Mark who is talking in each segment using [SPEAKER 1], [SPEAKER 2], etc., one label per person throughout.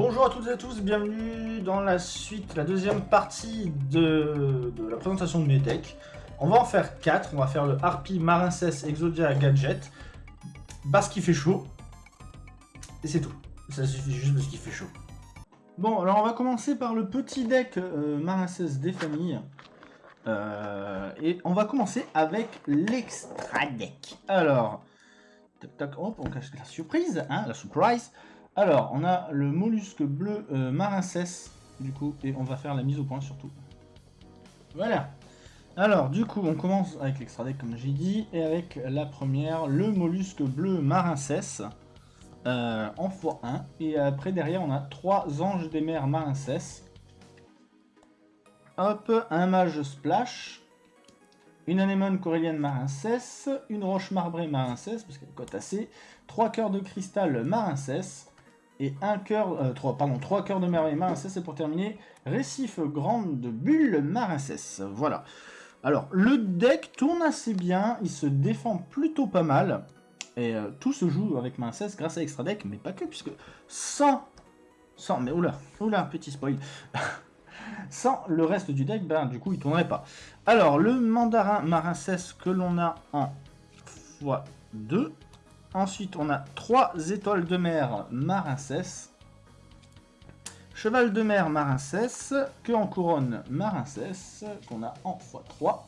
[SPEAKER 1] Bonjour à toutes et à tous, bienvenue dans la suite, la deuxième partie de, la présentation de mes decks. On va en faire 4, on va faire le Harpy, Marincess, Exodia, Gadget, parce qu'il fait chaud, et c'est tout. Ça suffit juste parce qu'il fait chaud. Bon, alors on va commencer par le petit deck euh, des familles. Euh, et on va commencer avec l'extra deck. Alors, tac tac, hop, on cache la surprise, hein, la surprise. Alors, on a le mollusque bleu euh, Marincess, du coup, et on va faire la mise au point surtout. Voilà. Alors, du coup, on commence avec l'extra deck, comme j'ai dit, et avec la première, le mollusque bleu Marincess, euh, en x1. Et après, derrière, on a trois anges des mers Marincess. Hop, un mage splash, une anémone corélienne Marincess, une roche marbrée Marincess, parce qu'elle cote assez, trois cœurs de cristal Marincess, et un cœur, euh, trois, pardon, trois cœurs de merveille Marincess, et pour terminer, récif grande de bulle Marincess. Voilà. Alors, le deck tourne assez bien, il se défend plutôt pas mal, et euh, tout se joue avec Marincess grâce à Extra Deck, mais pas que, puisque sans, sans, mais oula, oula, petit spoil, sans le reste du deck, ben du coup il tournerait pas. Alors, le mandarin Marincess que l'on a en x2, Ensuite, on a 3 étoiles de mer Marincess. Cheval de mer Marincess. Que en couronne Marincess. Qu'on a en x3.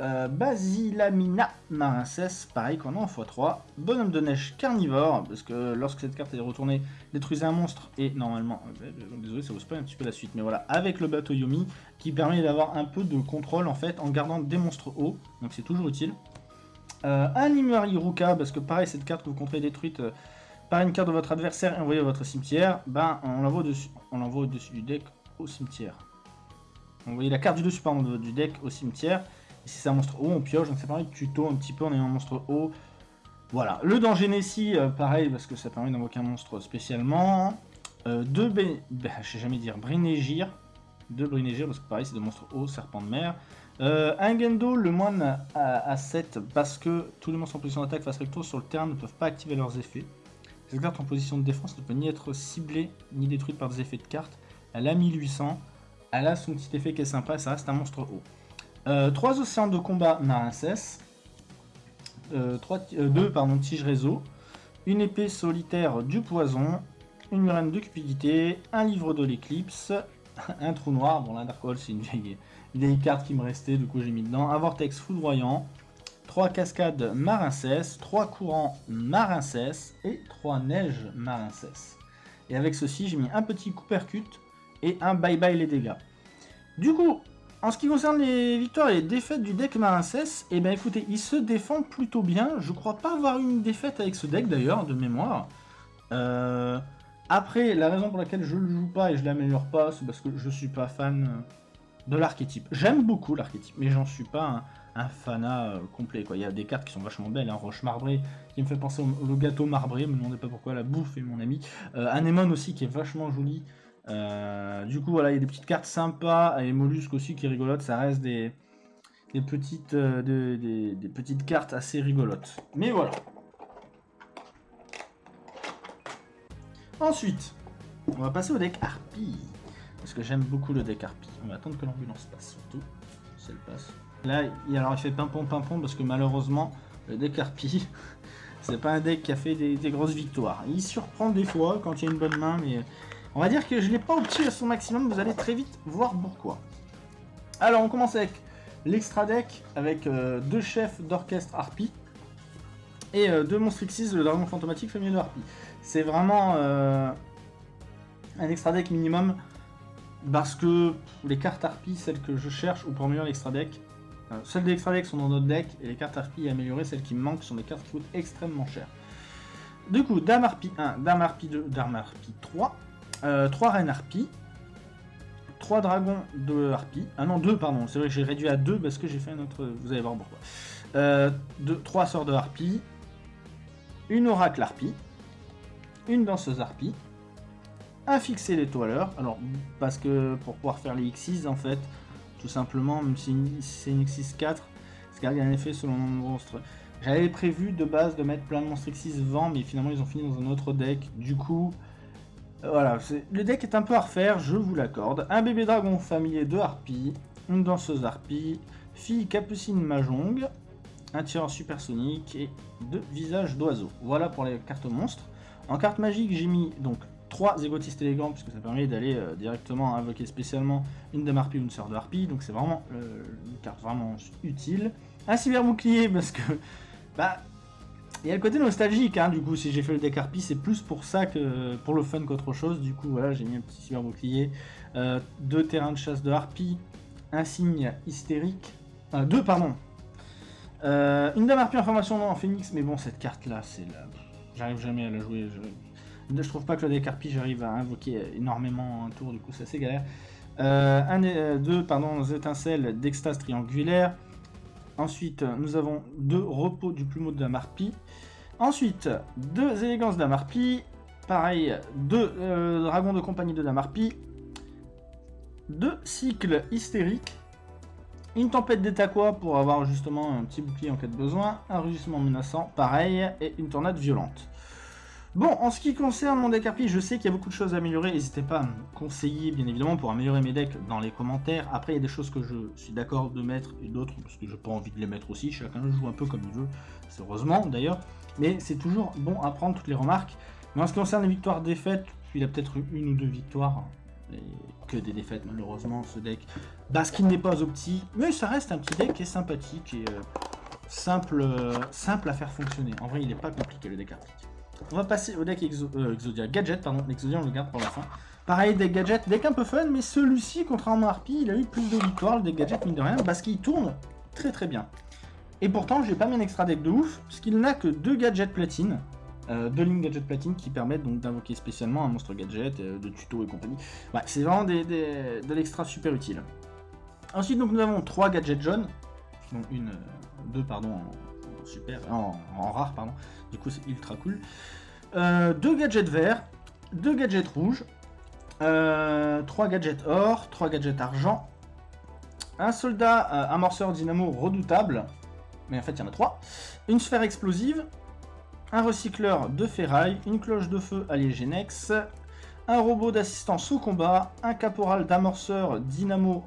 [SPEAKER 1] Euh, Basilamina Marincess. Pareil qu'on a en x3. Bonhomme de neige carnivore. Parce que lorsque cette carte est retournée, détruisez un monstre. Et normalement, euh, désolé, ça vous spoil un petit peu la suite. Mais voilà, avec le bateau Yomi. Qui permet d'avoir un peu de contrôle en fait en gardant des monstres hauts. Donc c'est toujours utile. Euh, parce que pareil, cette carte que vous comptez détruite euh, par une carte de votre adversaire et envoyée à votre cimetière, ben on l'envoie au-dessus au -dessus du deck au cimetière. Envoyez la carte du dessus pardon, du deck au cimetière. Et si c'est un monstre haut, on pioche, donc ça permet de tuto un petit peu en ayant un monstre haut. Voilà, le danger Nessie, euh, pareil, parce que ça permet d'invoquer un monstre spécialement. Euh, deux, ben, je sais jamais dire, Brinégir. Deux Brinégir, parce que pareil, c'est des monstres hauts, serpent de mer. Euh, un Gendo, le moine à, 7, parce que tous les monstres en position d'attaque face recto sur le terrain ne peuvent pas activer leurs effets. Cette carte en position de défense ne peut ni être ciblée ni détruite par des effets de carte. Elle a 1800, elle a son petit effet qui est sympa, ça reste un monstre haut. Euh, 3 océans de combat Marincess, euh, 2 euh, pardon, tige réseau, une épée solitaire du poison, une murène de cupidité, un livre de l'éclipse, un trou noir, bon Hole c'est une vieille, vieille, carte qui me restait, du coup j'ai mis dedans, un vortex foudroyant, 3 cascades marincès, 3 courants marincès et 3 neiges marincès. Et avec ceci j'ai mis un petit cupercut et un bye bye les dégâts. Du coup, en ce qui concerne les victoires et les défaites du deck Marincès, eh bien écoutez, il se défend plutôt bien. Je crois pas avoir eu une défaite avec ce deck d'ailleurs, de mémoire. Euh, après, la raison pour laquelle je le joue pas et je l'améliore pas, c'est parce que je suis pas fan euh, de l'archétype. J'aime beaucoup l'archétype, mais j'en suis pas un, fanat euh, complet. Il y a des cartes qui sont vachement belles, hein. roche marbré qui me fait penser au, gâteau marbré, me demandez pas pourquoi, la bouffe est mon ami. Euh, aussi qui est vachement joli. Euh, du coup, voilà, il y a des petites cartes sympas, et mollusques aussi qui rigolotent, ça reste des, petites, des petites cartes assez rigolotes. Mais voilà, Ensuite, on va passer au deck Harpy. Parce que j'aime beaucoup le deck Harpy. On va attendre que l'ambulance passe, surtout. Si elle passe. Là, il, alors, il fait pimpon pimpon parce que malheureusement, le deck Harpy, c'est pas un deck qui a fait des, grosses victoires. Il surprend des fois quand il y a une bonne main, mais on va dire que je l'ai pas opté à son maximum. Vous allez très vite voir pourquoi. Alors, on commence avec l'extra deck avec euh, deux chefs d'orchestre Harpy et euh, deux monstres Xyz, le dragon fantomatique familier de Harpy. C'est vraiment euh, un extra deck minimum parce que les cartes Harpy, celles que je cherche, ou pour améliorer l'extra deck, euh, celles des extra deck sont dans notre deck et les cartes Harpy améliorées, celles qui me manquent, sont des cartes qui coûtent extrêmement cher. Du coup, Dame Harpy 1, Dame Harpy 2, Dame Harpy 3, 3 Reines Harpy, 3 dragons de Harpy, ah non 2 pardon, c'est vrai que j'ai réduit à 2 parce que j'ai fait un autre, vous allez voir pourquoi. Euh, 3 sorts de Harpy, une oracle Harpy, une danseuse harpie, un fixé l'étoileur, alors parce que pour pouvoir faire les X6 en fait, tout simplement, même si c'est une X6 4, c'est qu'il y a un effet selon le monstre. J'avais prévu de base de mettre plein de monstres X6 vent, mais finalement ils ont fini dans un autre deck, du coup, Voilà, le deck est un peu à refaire, je vous l'accorde. Un bébé dragon familier de harpies, une danseuse harpie, fille capucine mahjong, un tireur supersonique et deux visages d'oiseaux. Voilà pour les cartes monstres. En carte magique, j'ai mis donc trois égotistes élégants, puisque ça permet d'aller euh, directement invoquer spécialement une dame harpie ou une sœur de harpie, donc c'est vraiment euh, une carte vraiment utile. Un cyber bouclier, parce que, bah, il y a le côté nostalgique, hein, du coup, si j'ai fait le deck harpie, c'est plus pour ça que pour le fun qu'autre chose, du coup, voilà, j'ai mis un petit cyber bouclier, euh, deux terrains de chasse de harpie, un signe hystérique, deux, pardon, une dame harpie en formation en phoenix, mais bon, cette carte-là, c'est la... J'arrive jamais à la jouer, je... Trouve pas que le deck harpie j'arrive à invoquer énormément un tour, du coup c'est assez galère. Euh, un, euh, deux pardon, étincelles d'extase triangulaire. Ensuite, nous avons deux repos du plumeau de la marpie. Ensuite, deux élégances de la marpie. Pareil, deux euh, dragons de compagnie de la marpie. Deux cycles hystériques. Une tempête d'étaquois pour avoir justement un petit bouclier en cas de besoin. Un rugissement menaçant, pareil. Et une tornade violente. Bon, en ce qui concerne mon deck RP, je sais qu'il y a beaucoup de choses à améliorer. N'hésitez pas à me conseiller, bien évidemment, pour améliorer mes decks dans les commentaires. Après, il y a des choses que je suis d'accord de mettre et d'autres parce que j'ai pas envie de les mettre aussi. Chacun joue un peu comme il veut. C'est heureusement, d'ailleurs. Mais c'est toujours bon à prendre toutes les remarques. Mais en ce qui concerne les victoires-défaites, il a peut-être eu une ou deux victoires. Et que des défaites, malheureusement, ce deck. Parce qu'il n'est pas opti. Mais ça reste un petit deck qui est sympathique et euh, simple, euh, simple à faire fonctionner. En vrai, il n'est pas compliqué, le deck arctique. On va passer au deck euh, Exodia Gadget, pardon. L'exodia, on le garde pour la fin. Pareil, deck Gadget, deck un peu fun, mais celui-ci, contrairement à Harpy, il a eu plus de victoires, le deck Gadget, mine de rien, parce qu'il tourne très très bien. Et pourtant, j'ai pas mis un extra deck de ouf, puisqu'il n'a que deux gadgets platine. Deux lignes gadget platine qui permettent donc d'invoquer spécialement un monstre gadget, de tuto et compagnie. Ouais, c'est vraiment des, de l'extra super utile. Ensuite, donc, nous avons trois gadgets jaunes, donc une, deux pardon, en, super, en, en rare, pardon. Du coup, c'est ultra cool. Euh, deux gadgets verts, deux gadgets rouges, euh, trois gadgets or, trois gadgets argent, un soldat euh, amorceur dynamo redoutable, mais en fait il y en a trois, une sphère explosive, un recycleur de ferraille, une cloche de feu allié Genex, un robot d'assistance au combat, un caporal d'amorceur dynamo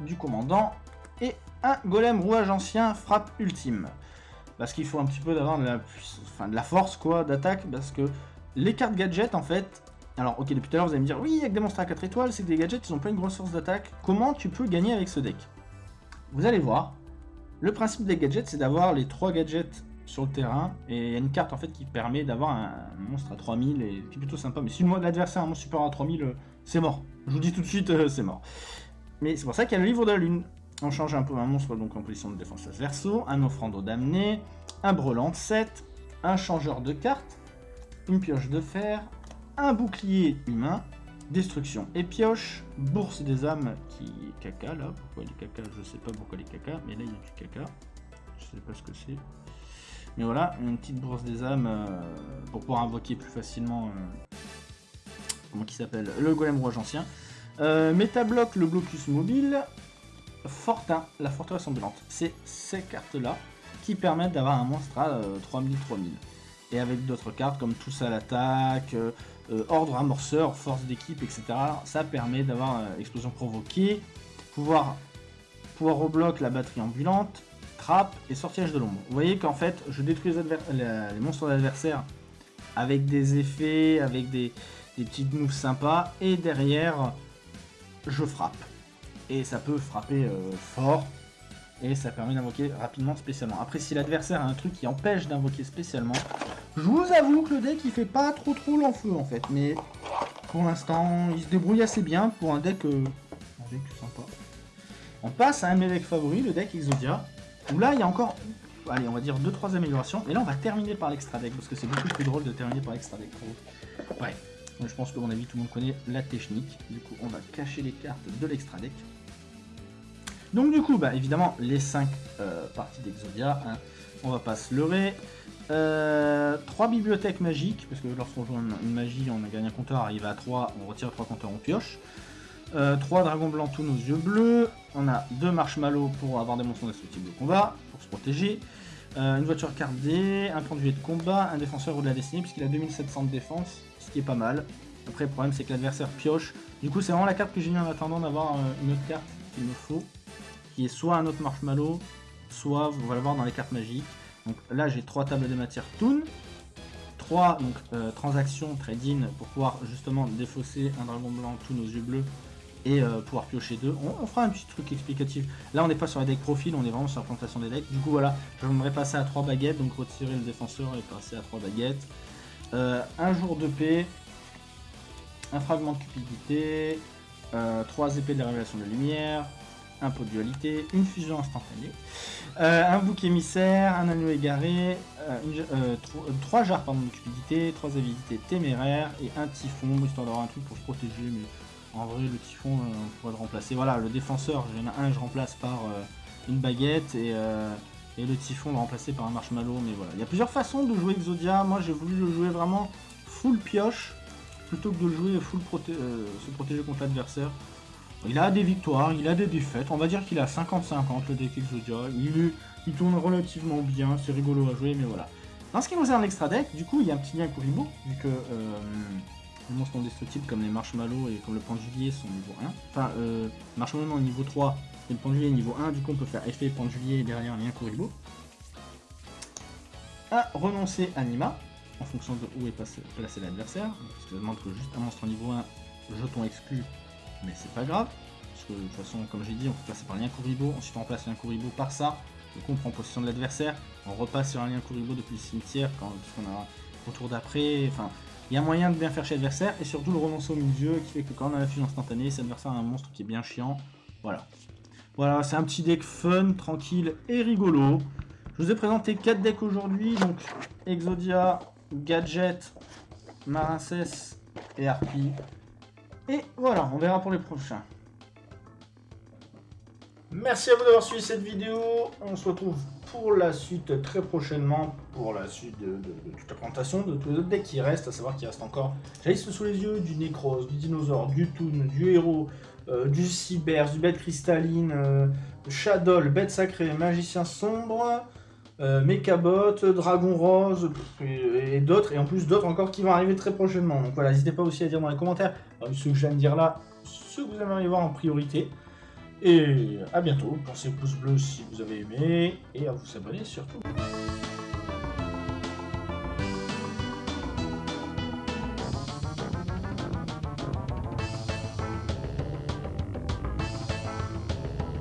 [SPEAKER 1] du commandant et un golem rouage ancien frappe ultime parce qu'il faut un petit peu d'avoir de la, enfin, de la force quoi d'attaque, parce que les cartes gadgets en fait, alors ok depuis tout à l'heure vous allez me dire oui avec des monstres à 4 étoiles c'est que des gadgets ils ont pas une grosse force d'attaque, comment tu peux gagner avec ce deck? Vous allez voir, le principe des gadgets c'est d'avoir les 3 gadgets sur le terrain, et il y a une carte en fait qui permet d'avoir un, monstre à 3000, et qui est plutôt sympa, mais si l'adversaire a un monstre supérieur à 3000, euh, c'est mort. Je vous dis tout de suite, euh, c'est mort. Mais c'est pour ça qu'il y a le livre de la lune. On change un peu un monstre donc en position de défense verso, un offrande damné, un brelan de 7, un changeur de cartes, une pioche de fer, un bouclier humain, destruction et pioche, bourse des âmes qui est caca là, pourquoi il est caca, je sais pas pourquoi il est caca, mais là il y a du caca, je sais pas ce que c'est. Mais voilà, une petite bourse des âmes euh, pour pouvoir invoquer plus facilement, euh, comment s'appelle, le golem rouge ancien. Euh, le blocus mobile, Fortin, la forteresse ambulante. C'est ces cartes-là qui permettent d'avoir un monstre à 3000-3000. Euh, Et avec d'autres cartes comme tous à l'attaque, euh, euh, ordre amorceur, force d'équipe, etc. Ça permet d'avoir explosion provoquée, pouvoir, pouvoir rebloquer la batterie ambulante, trappe et sortilège de l'ombre. Vous voyez qu'en fait, je détruis les, monstres d'adversaires avec des effets, avec des, des petites moves sympas, et derrière, je frappe et ça peut frapper euh, fort, et ça permet d'invoquer rapidement spécialement. Après, si l'adversaire a un truc qui empêche d'invoquer spécialement, je vous avoue que le deck il fait pas trop trop l'enfeu en fait, mais pour l'instant il se débrouille assez bien pour un deck, euh. On passe à un de mes decks favoris, le deck Exodia, où là il y a encore, allez on va dire 2-3 améliorations, et là on va terminer par l'extra deck, parce que c'est beaucoup plus drôle de terminer par l'extra deck. Ouais, je pense que mon avis tout le monde connaît la technique, du coup on va cacher les cartes de l'extra deck. Donc du coup, bah, évidemment, les 5 euh, parties d'Exodia, hein, on va pas se leurrer. Euh, 3 bibliothèques magiques, parce que lorsqu'on joue une, magie, on a gagné un compteur, arrive à 3, on retire 3 compteurs, on pioche. 3 euh, dragons blancs tous nos yeux bleus. On a 2 marshmallows pour avoir des monstres destructibles de combat, pour se protéger. Euh, une voiture cardée, un conduit de combat, un défenseur ou de la destinée, puisqu'il a 2700 de défense, qui est pas mal. Après, le problème, c'est que l'adversaire pioche. Du coup, c'est vraiment la carte que j'ai mis en attendant d'avoir euh, une autre carte qu'il me faut, qui est soit un autre marshmallow, soit, vous allez voir dans les cartes magiques. Donc là, j'ai trois tables de matière Toon, trois donc, euh, transactions trade-in pour pouvoir justement défausser un dragon blanc Toon aux yeux bleus et euh, pouvoir piocher deux. On, fera un petit truc explicatif. Là, on n'est pas sur les decks profil, on est vraiment sur la plantation des decks. Du coup, voilà, j'aimerais passer à trois baguettes, donc retirer le défenseur et passer à trois baguettes. Euh, un jour de paix, un fragment de cupidité, trois épées de la révélation de lumière, un pot de dualité, une fusion instantanée, euh, un bouc émissaire, un anneau égaré, euh, euh, trois jarres de cupidité, trois habilités téméraires et un typhon, histoire d'avoir un truc pour se protéger, mais en vrai le typhon on pourrait le remplacer. Voilà, le défenseur, j'en un je remplace par une baguette et, et, le typhon le remplacer par un marshmallow, mais voilà. Il y a plusieurs façons de jouer Exodia, moi j'ai voulu le jouer vraiment full pioche, plutôt que de le jouer full se protéger contre l'adversaire. Il a des victoires, il a des défaites. On va dire qu'il a 50-50 le deck Exodia. Il, il tourne relativement bien, c'est rigolo à jouer, mais voilà. En ce qui concerne l'extra deck, du coup, il y a un petit lien Kuribo, vu que euh, les monstres non destructibles comme les marshmallows et comme le pendulier sont niveau 1. Enfin, euh, marshmallow niveau 3 et le pendulier niveau 1, du coup on peut faire effet pendulier et derrière lien Kuribo. À renoncer Anima, en fonction de où est placé l'adversaire. Parce que ça demande que juste un monstre niveau 1, jeton exclu, mais c'est pas grave, parce que de toute façon, comme j'ai dit, on peut passer par lien Kuribo, ensuite on remplace lien Kuribo par ça, donc on prend possession de l'adversaire, on repasse sur un lien Kuribo depuis le cimetière, quand on a au tour d'après, enfin, il y a moyen de bien faire chez l'adversaire, et surtout le renoncer au milieu, qui fait que quand on a la fusion instantanée, cet adversaire a un monstre qui est bien chiant, voilà. Voilà, c'est un petit deck fun, tranquille et rigolo. Je vous ai présenté 4 decks aujourd'hui, donc Exodia, Gadget, Marincess et Harpy. Et voilà, on verra pour les prochains. Merci à vous d'avoir suivi cette vidéo. On se retrouve pour la suite très prochainement, pour la suite de, toute la présentation de tous les autres decks qui restent, à savoir qu'il reste encore, j'ai sous les yeux, du Necros, du Dinosaure, du Toon, du Héros, euh, du Cyber, du Bête Cristalline, euh, Shadow, Bête Sacrée, Magicien Sombre, euh, Mechabot, Dragon Rose et, d'autres, et en plus d'autres encore qui vont arriver très prochainement. Donc voilà, n'hésitez pas aussi à dire dans les commentaires, ce que je viens de dire là, ce que vous aimeriez voir en priorité. Et à bientôt, pensez au pouce bleu si vous avez aimé, et à vous abonner surtout.